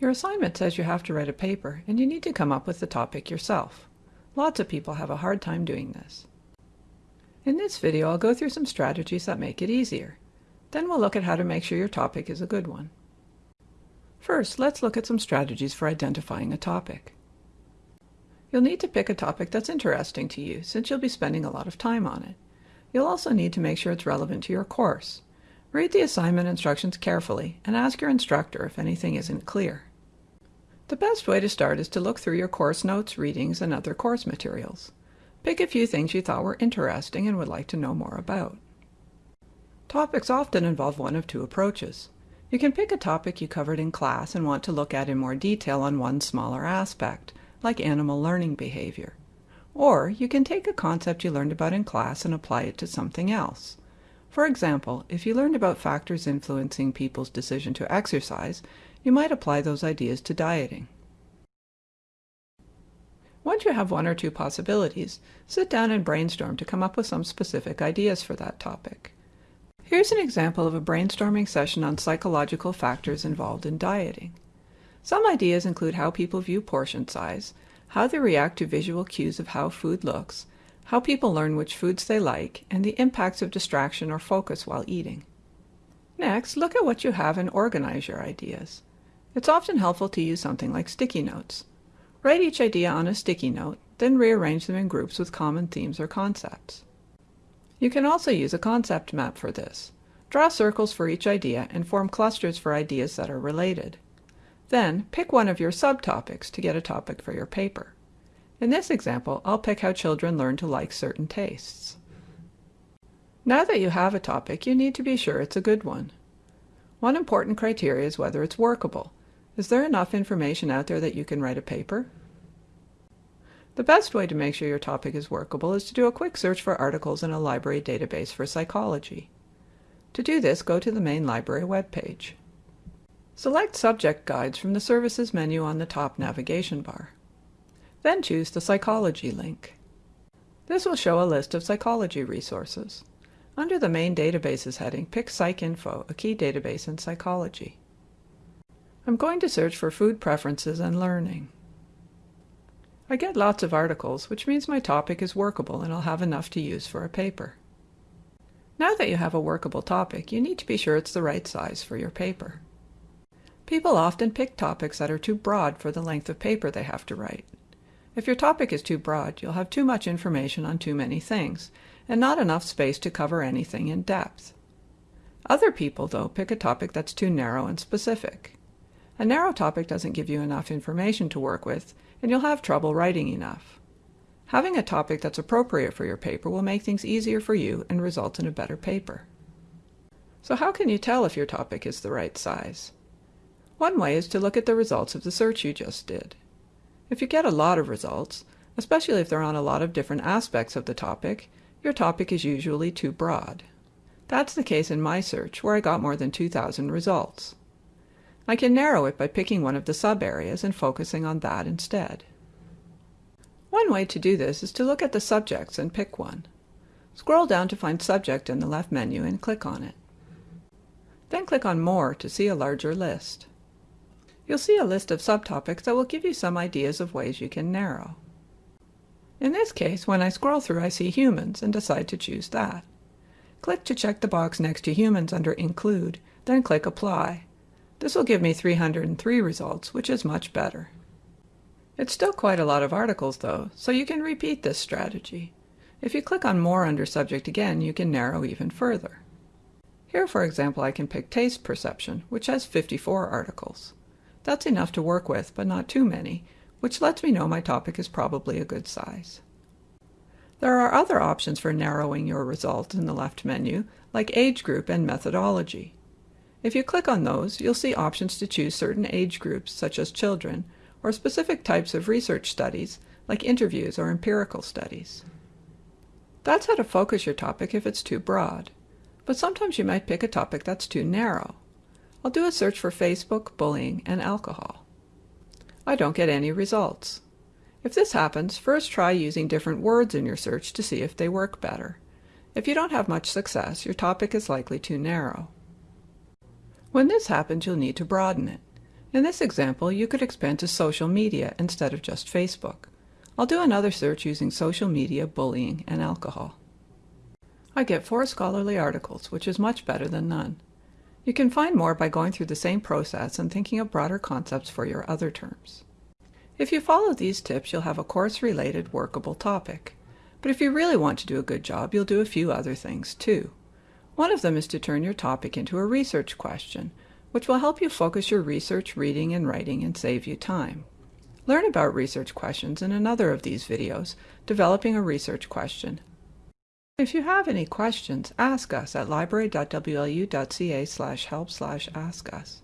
Your assignment says you have to write a paper and you need to come up with the topic yourself. Lots of people have a hard time doing this. In this video I'll go through some strategies that make it easier. Then we'll look at how to make sure your topic is a good one. First, let's look at some strategies for identifying a topic. You'll need to pick a topic that's interesting to you since you'll be spending a lot of time on it. You'll also need to make sure it's relevant to your course. Read the assignment instructions carefully and ask your instructor if anything isn't clear. The best way to start is to look through your course notes, readings, and other course materials. Pick a few things you thought were interesting and would like to know more about. Topics often involve one of two approaches. You can pick a topic you covered in class and want to look at in more detail on one smaller aspect, like animal learning behavior. Or you can take a concept you learned about in class and apply it to something else. For example, if you learned about factors influencing people's decision to exercise, you might apply those ideas to dieting. Once you have one or two possibilities, sit down and brainstorm to come up with some specific ideas for that topic. Here's an example of a brainstorming session on psychological factors involved in dieting. Some ideas include how people view portion size, how they react to visual cues of how food looks, how people learn which foods they like, and the impacts of distraction or focus while eating. Next, look at what you have and organize your ideas. It's often helpful to use something like sticky notes. Write each idea on a sticky note, then rearrange them in groups with common themes or concepts. You can also use a concept map for this. Draw circles for each idea and form clusters for ideas that are related. Then, pick one of your subtopics to get a topic for your paper. In this example, I'll pick how children learn to like certain tastes. Now that you have a topic, you need to be sure it's a good one. One important criteria is whether it's workable. Is there enough information out there that you can write a paper? The best way to make sure your topic is workable is to do a quick search for articles in a library database for psychology. To do this, go to the main library webpage. Select Subject Guides from the Services menu on the top navigation bar. Then choose the Psychology link. This will show a list of psychology resources. Under the Main Databases heading, pick PsycInfo, a key database in psychology. I'm going to search for food preferences and learning. I get lots of articles, which means my topic is workable and I'll have enough to use for a paper. Now that you have a workable topic, you need to be sure it's the right size for your paper. People often pick topics that are too broad for the length of paper they have to write. If your topic is too broad, you'll have too much information on too many things, and not enough space to cover anything in depth. Other people, though, pick a topic that's too narrow and specific. A narrow topic doesn't give you enough information to work with, and you'll have trouble writing enough. Having a topic that's appropriate for your paper will make things easier for you and result in a better paper. So how can you tell if your topic is the right size? One way is to look at the results of the search you just did. If you get a lot of results, especially if they're on a lot of different aspects of the topic, your topic is usually too broad. That's the case in my search, where I got more than 2,000 results. I can narrow it by picking one of the sub-areas and focusing on that instead. One way to do this is to look at the subjects and pick one. Scroll down to find Subject in the left menu and click on it. Then click on More to see a larger list. You'll see a list of subtopics that will give you some ideas of ways you can narrow. In this case, when I scroll through I see humans and decide to choose that. Click to check the box next to humans under Include, then click Apply. This will give me 303 results, which is much better. It's still quite a lot of articles though, so you can repeat this strategy. If you click on More under Subject again, you can narrow even further. Here, for example, I can pick Taste Perception, which has 54 articles. That's enough to work with, but not too many, which lets me know my topic is probably a good size. There are other options for narrowing your results in the left menu, like age group and methodology. If you click on those, you'll see options to choose certain age groups, such as children, or specific types of research studies, like interviews or empirical studies. That's how to focus your topic if it's too broad. But sometimes you might pick a topic that's too narrow. I'll do a search for Facebook, bullying, and alcohol. I don't get any results. If this happens, first try using different words in your search to see if they work better. If you don't have much success, your topic is likely too narrow. When this happens, you'll need to broaden it. In this example, you could expand to social media instead of just Facebook. I'll do another search using social media, bullying, and alcohol. I get four scholarly articles, which is much better than none. You can find more by going through the same process and thinking of broader concepts for your other terms. If you follow these tips, you'll have a course-related workable topic. But if you really want to do a good job, you'll do a few other things too. One of them is to turn your topic into a research question, which will help you focus your research reading and writing and save you time. Learn about research questions in another of these videos, Developing a Research Question. If you have any questions, ask us at library.wlu.ca help ask us.